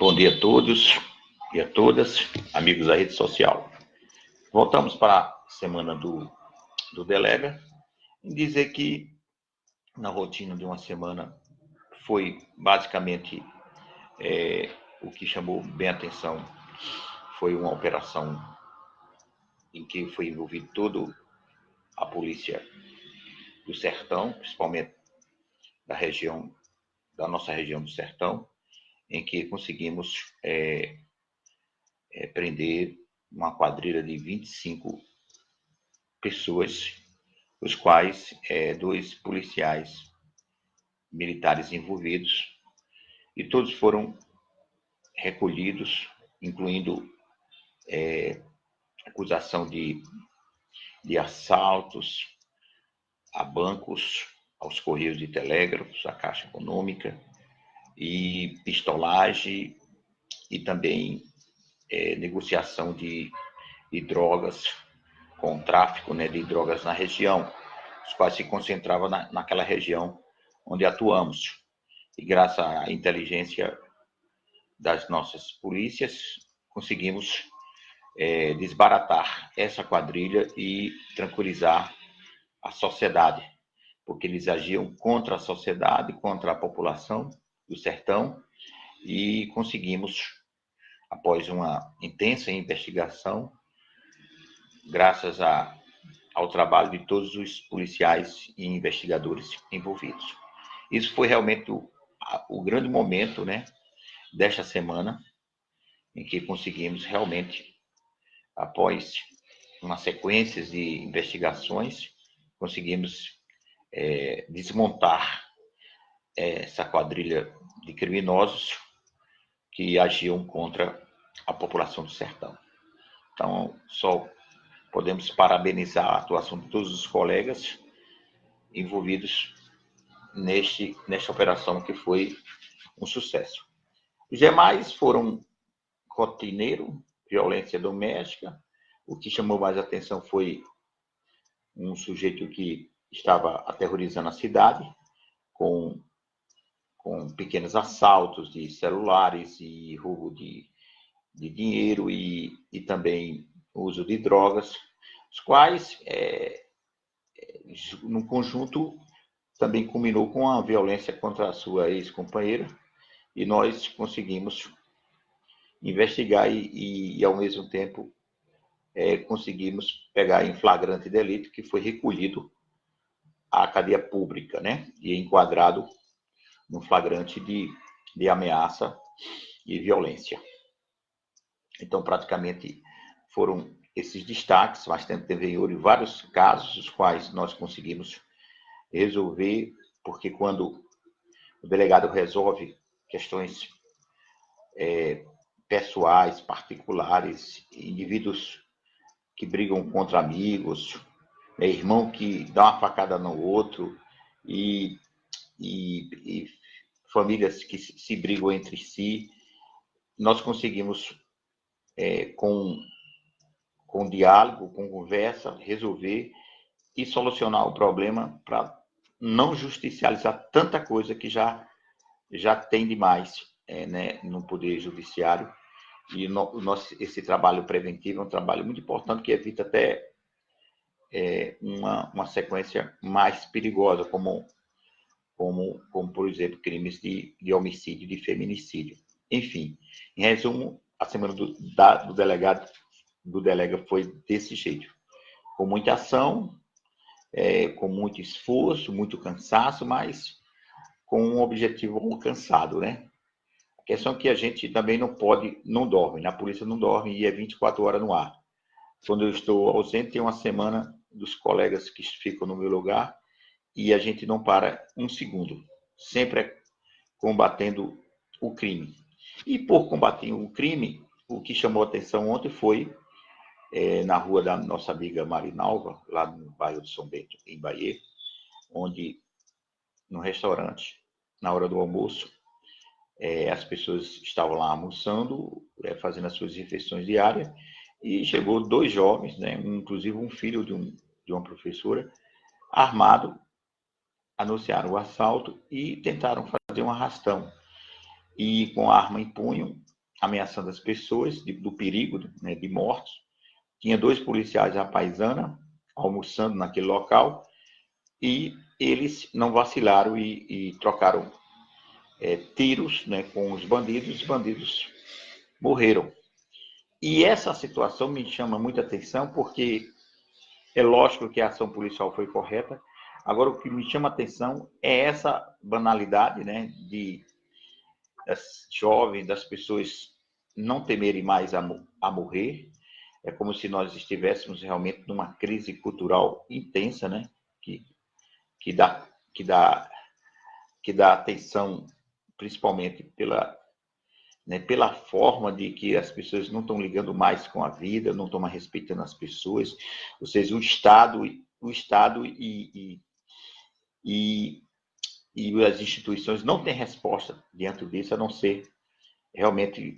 Bom dia a todos e a todas, amigos da rede social. Voltamos para a semana do, do Delega e dizer que na rotina de uma semana foi basicamente é, o que chamou bem a atenção foi uma operação em que foi envolvido todo a polícia do Sertão, principalmente da região, da nossa região do Sertão, em que conseguimos é, é, prender uma quadrilha de 25 pessoas, os quais é, dois policiais militares envolvidos, e todos foram recolhidos, incluindo é, acusação de, de assaltos a bancos, aos correios de telégrafos, à Caixa Econômica, e pistolagem e também é, negociação de, de, drogas, com tráfico né, de drogas na região, os quais se concentravam na, naquela região onde atuamos. E graças à inteligência das nossas polícias, conseguimos é, desbaratar essa quadrilha e tranquilizar a sociedade, porque eles agiam contra a sociedade, contra a população do sertão, e conseguimos, após uma intensa investigação, graças a, ao trabalho de todos os policiais e investigadores envolvidos. Isso foi realmente o, o grande momento né, desta semana, em que conseguimos realmente, após uma sequência de investigações, conseguimos é, desmontar essa quadrilha de criminosos que agiam contra a população do sertão. Então, só podemos parabenizar a atuação de todos os colegas envolvidos neste, nesta operação que foi um sucesso. Os demais foram rotineiro, violência doméstica. O que chamou mais atenção foi um sujeito que estava aterrorizando a cidade com, com pequenos assaltos de celulares e roubo de, de dinheiro e, e também uso de drogas, os quais, é, é no conjunto, também culminou com a violência contra a sua ex-companheira e nós conseguimos investigar e, e, e ao mesmo tempo, é, conseguimos pegar em flagrante delito, que foi recolhido à cadeia pública, né? E enquadrado no flagrante de, de ameaça e violência. Então, praticamente, foram esses destaques, mas teve vários casos, os quais nós conseguimos resolver, porque quando o delegado resolve questões é, pessoais, particulares, indivíduos que brigam contra amigos, irmão que dá uma facada no outro e, e, e famílias que se brigam entre si. Nós conseguimos, é, com, com diálogo, com conversa, resolver e solucionar o problema para não justicializar tanta coisa que já, já tem demais é, né, no Poder Judiciário e no, nosso, esse trabalho preventivo é um trabalho muito importante que evita até é, uma, uma sequência mais perigosa, como, como, como por exemplo, crimes de, de homicídio, de feminicídio. Enfim, em resumo, a semana do, da, do delegado do delega foi desse jeito, com muita ação, é, com muito esforço, muito cansaço, mas com um objetivo alcançado, né? questão é que a gente também não pode, não dorme, na polícia não dorme e é 24 horas no ar. Quando eu estou ausente, tem uma semana dos colegas que ficam no meu lugar e a gente não para um segundo, sempre é combatendo o crime. E por combater o crime, o que chamou atenção ontem foi é, na rua da nossa amiga Marinalva, lá no bairro de São Bento, em Bahia, onde, no restaurante, na hora do almoço, é, as pessoas estavam lá almoçando, é, fazendo as suas refeições diárias, e chegou dois jovens, né, inclusive um filho de, um, de uma professora, armado, anunciaram o assalto e tentaram fazer um arrastão. E com arma em punho, ameaçando as pessoas de, do perigo né, de mortos. Tinha dois policiais à paisana almoçando naquele local e eles não vacilaram e, e trocaram é, tiros né, com os bandidos. Os bandidos morreram. E essa situação me chama muita atenção porque é lógico que a ação policial foi correta. Agora, o que me chama atenção é essa banalidade né, de das jovens, das pessoas não temerem mais a, a morrer. É como se nós estivéssemos realmente numa crise cultural intensa, né? Que, que, dá, que, dá, que dá atenção principalmente pela, né, pela forma de que as pessoas não estão ligando mais com a vida, não estão mais respeitando as pessoas, ou seja, o Estado, o Estado e, e, e e as instituições não têm resposta diante disso, a não ser realmente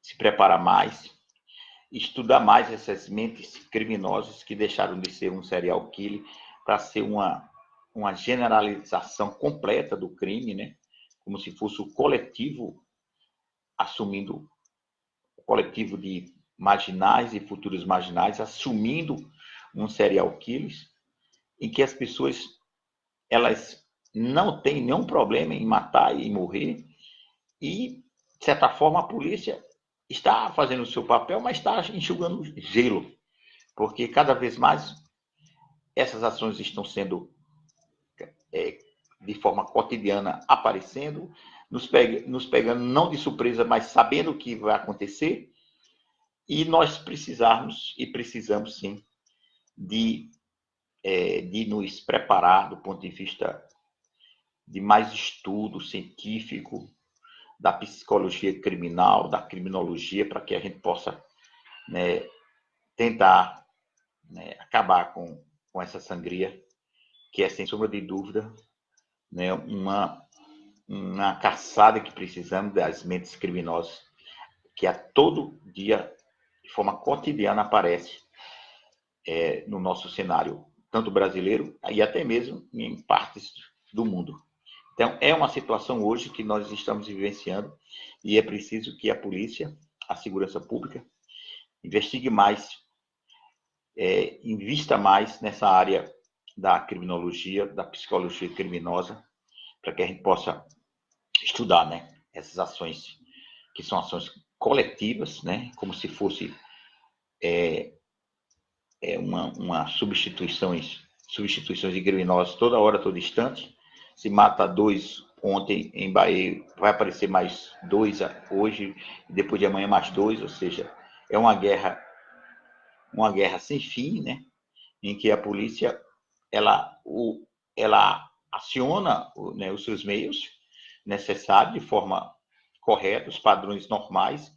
se preparar mais, estudar mais essas mentes criminosas que deixaram de ser um serial killer para ser uma, uma generalização completa do crime, né? como se fosse o coletivo assumindo o coletivo de marginais e futuros marginais assumindo um serial killer em que as pessoas elas não tem nenhum problema em matar e morrer. E, de certa forma, a polícia está fazendo o seu papel, mas está enxugando gelo. Porque cada vez mais essas ações estão sendo é, de forma cotidiana aparecendo, nos, nos pegando não de surpresa, mas sabendo o que vai acontecer. E nós precisarmos, e precisamos sim, de, é, de nos preparar do ponto de vista de mais estudo científico da psicologia criminal, da criminologia, para que a gente possa né, tentar né, acabar com, com essa sangria, que é, sem sombra de dúvida, né, uma, uma caçada que precisamos das mentes criminosas, que a todo dia, de forma cotidiana, aparece é, no nosso cenário, tanto brasileiro e até mesmo em partes do mundo. Então, é uma situação hoje que nós estamos vivenciando e é preciso que a polícia, a segurança pública, investigue mais, é, invista mais nessa área da criminologia, da psicologia criminosa, para que a gente possa estudar né, essas ações, que são ações coletivas, né, como se fosse é, é uma, uma substituições, substituições de criminosos toda hora, todo instante, se mata dois ontem em Bahia, vai aparecer mais dois hoje, depois de amanhã mais dois, ou seja, é uma guerra, uma guerra sem fim, né? Em que a polícia ela, o, ela aciona né, os seus meios necessários de forma correta, os padrões normais,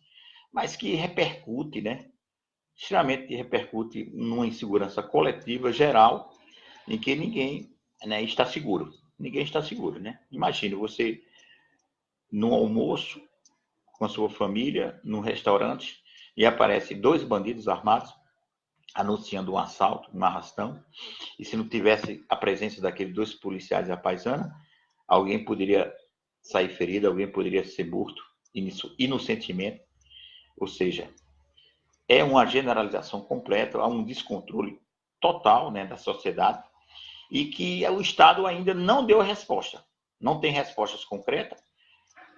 mas que repercute, né? Extremamente repercute numa insegurança coletiva geral, em que ninguém né, está seguro ninguém está seguro, né? Imagine você no almoço com a sua família, num restaurante, e aparece dois bandidos armados anunciando um assalto, um arrastão, e se não tivesse a presença daqueles dois policiais da paisana, alguém poderia sair ferido, alguém poderia ser morto inocentemente, ou seja, é uma generalização completa, há um descontrole total né, da sociedade, e que o Estado ainda não deu resposta. Não tem respostas concretas.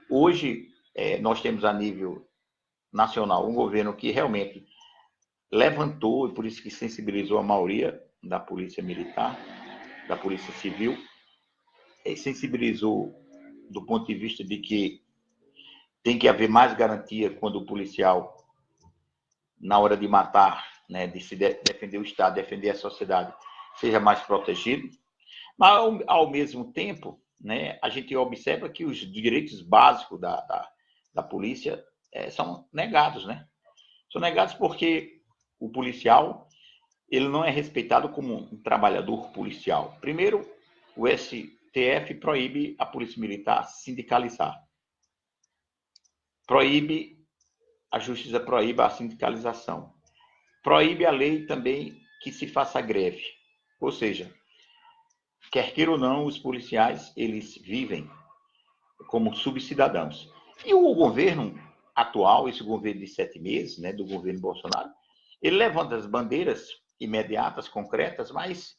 Hoje, é, nós temos a nível nacional um governo que realmente levantou, e por isso que sensibilizou a maioria da polícia militar, da polícia civil, sensibilizou do ponto de vista de que tem que haver mais garantia quando o policial, na hora de matar, né, de se defender o Estado, defender a sociedade, seja mais protegido. Mas, ao, ao mesmo tempo, né, a gente observa que os direitos básicos da, da, da polícia é, são negados, né? São negados porque o policial ele não é respeitado como um trabalhador policial. Primeiro, o STF proíbe a polícia militar sindicalizar. Proíbe, a justiça proíbe a sindicalização. Proíbe a lei também que se faça greve. Ou seja, quer queira ou não, os policiais, eles vivem como subcidadãos. E o governo, atual, esse governo de sete meses, né, do governo Bolsonaro, ele levanta as bandeiras imediatas, concretas, mas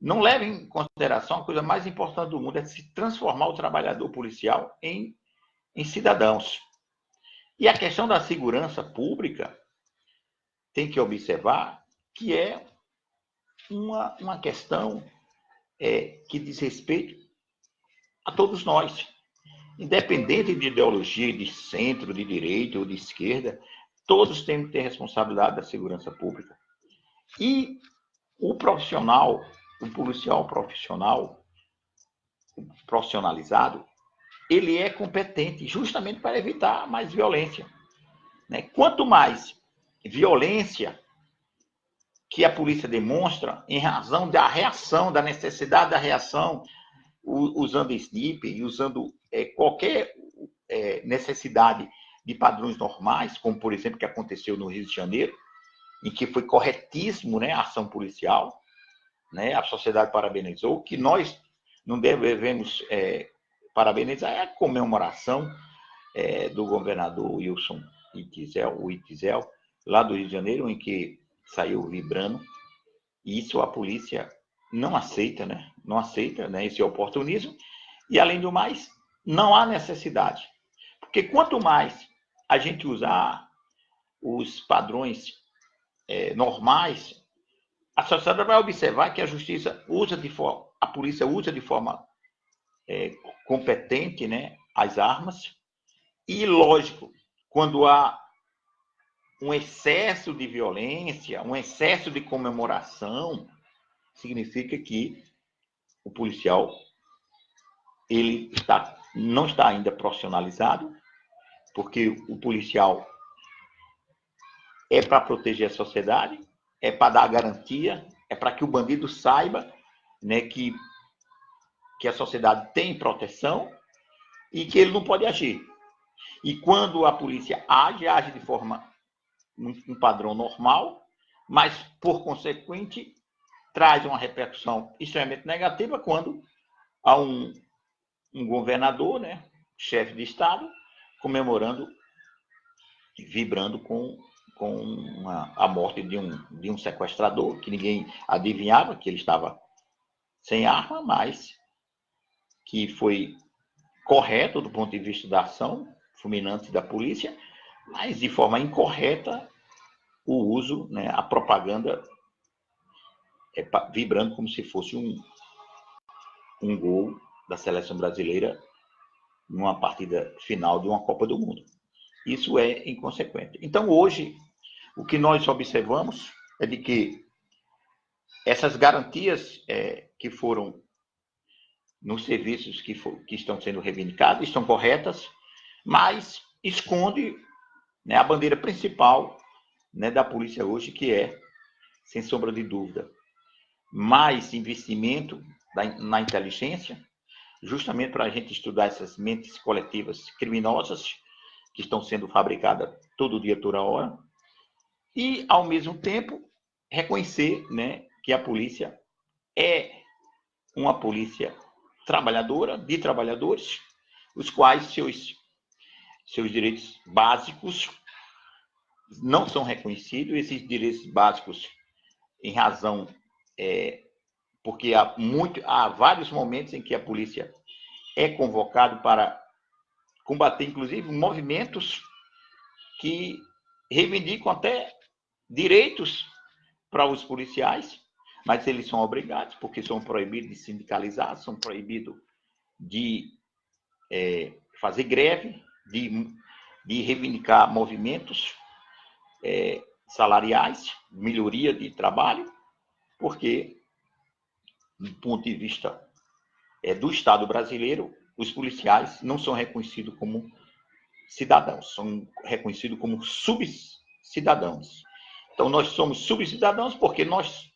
não leva em consideração a coisa mais importante do mundo, é se transformar o trabalhador policial em, em cidadãos. E a questão da segurança pública tem que observar que é uma, uma questão é, que diz respeito a todos nós. Independente de ideologia, de centro, de direita ou de esquerda, todos têm que ter responsabilidade da segurança pública. E o profissional, o policial profissional, profissionalizado, ele é competente justamente para evitar mais violência. Né? Quanto mais violência que a polícia demonstra em razão da reação, da necessidade da reação, usando SNIP e usando é, qualquer é, necessidade de padrões normais, como por exemplo que aconteceu no Rio de Janeiro, em que foi corretíssimo né, a ação policial, né, a sociedade parabenizou, que nós não devemos é, parabenizar é a comemoração é, do governador Wilson Itizel, o lá do Rio de Janeiro, em que saiu vibrando. E isso a polícia não aceita, né? Não aceita né, esse oportunismo. E, além do mais, não há necessidade. Porque quanto mais a gente usar os padrões é, normais, a sociedade vai observar que a justiça usa de forma, a polícia usa de forma é, competente né, as armas. E, lógico, quando há um excesso de violência, um excesso de comemoração, significa que o policial ele está, não está ainda profissionalizado, porque o policial é para proteger a sociedade, é para dar garantia, é para que o bandido saiba né, que, que a sociedade tem proteção e que ele não pode agir. E quando a polícia age, age de forma um padrão normal, mas, por consequente, traz uma repercussão extremamente negativa quando há um, um governador, né, chefe de Estado, comemorando, vibrando com, com uma, a morte de um, de um sequestrador, que ninguém adivinhava que ele estava sem arma, mas que foi correto do ponto de vista da ação fulminante da polícia, mas de forma incorreta o uso, né, a propaganda é, vibrando como se fosse um, um gol da seleção brasileira numa partida final de uma Copa do Mundo. Isso é inconsequente. Então, hoje, o que nós observamos é de que essas garantias é, que foram nos serviços que, for, que estão sendo reivindicados estão corretas, mas esconde né, a bandeira principal né, da polícia hoje, que é, sem sombra de dúvida, mais investimento na inteligência, justamente para a gente estudar essas mentes coletivas criminosas que estão sendo fabricadas todo dia, toda hora, e, ao mesmo tempo, reconhecer né, que a polícia é uma polícia trabalhadora, de trabalhadores, os quais seus, seus direitos básicos não são reconhecidos, esses direitos básicos, em razão, é, porque há, muito, há vários momentos em que a polícia é convocada para combater, inclusive, movimentos que reivindicam até direitos para os policiais, mas eles são obrigados, porque são proibidos de sindicalizar, são proibidos de é, fazer greve, de, de reivindicar movimentos é, salariais, melhoria de trabalho, porque, do ponto de vista é, do Estado brasileiro, os policiais não são reconhecidos como cidadãos, são reconhecidos como subcidadãos. Então, nós somos subcidadãos porque nós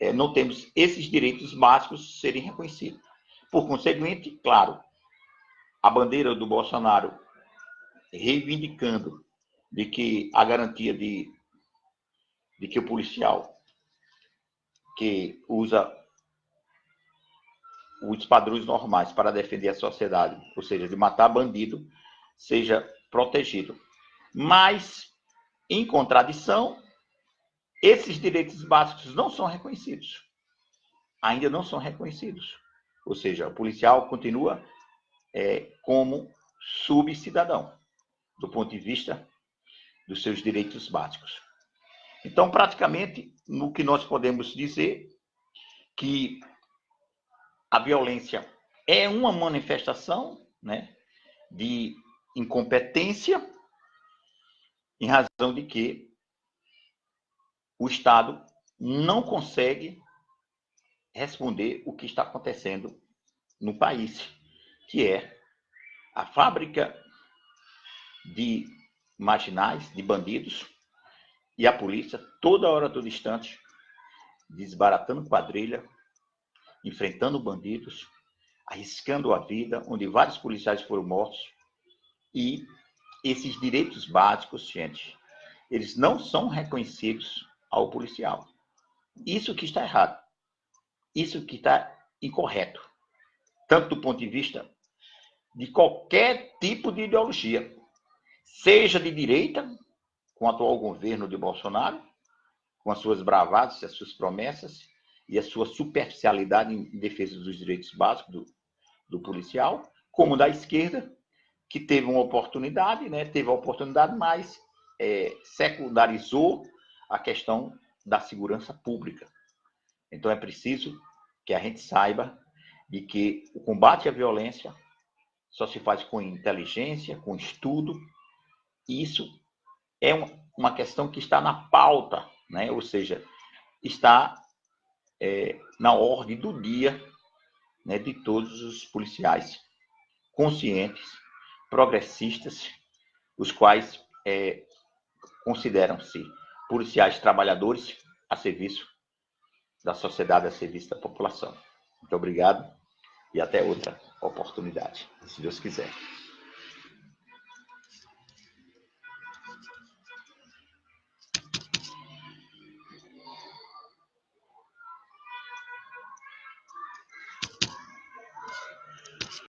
é, não temos esses direitos básicos serem reconhecidos. Por conseguinte, claro, a bandeira do Bolsonaro reivindicando de que a garantia de, de que o policial que usa os padrões normais para defender a sociedade, ou seja, de matar bandido, seja protegido. Mas, em contradição, esses direitos básicos não são reconhecidos. Ainda não são reconhecidos. Ou seja, o policial continua é, como subcidadão, do ponto de vista dos seus direitos básicos. Então, praticamente, no que nós podemos dizer que a violência é uma manifestação né, de incompetência, em razão de que o Estado não consegue responder o que está acontecendo no país, que é a fábrica de marginais, de bandidos, e a polícia, toda hora, todo instante, desbaratando quadrilha, enfrentando bandidos, arriscando a vida, onde vários policiais foram mortos. E esses direitos básicos, gente, eles não são reconhecidos ao policial. Isso que está errado. Isso que está incorreto. Tanto do ponto de vista de qualquer tipo de ideologia, seja de direita, com o atual governo de Bolsonaro, com as suas bravadas, as suas promessas e a sua superficialidade em defesa dos direitos básicos do, do policial, como da esquerda, que teve uma oportunidade, né? teve a oportunidade, mas é, secundarizou a questão da segurança pública. Então é preciso que a gente saiba de que o combate à violência só se faz com inteligência, com estudo, e isso é uma questão que está na pauta, né? ou seja, está é, na ordem do dia né, de todos os policiais conscientes, progressistas, os quais é, consideram-se policiais trabalhadores a serviço da sociedade, a serviço da população. Muito obrigado e até outra oportunidade, se Deus quiser.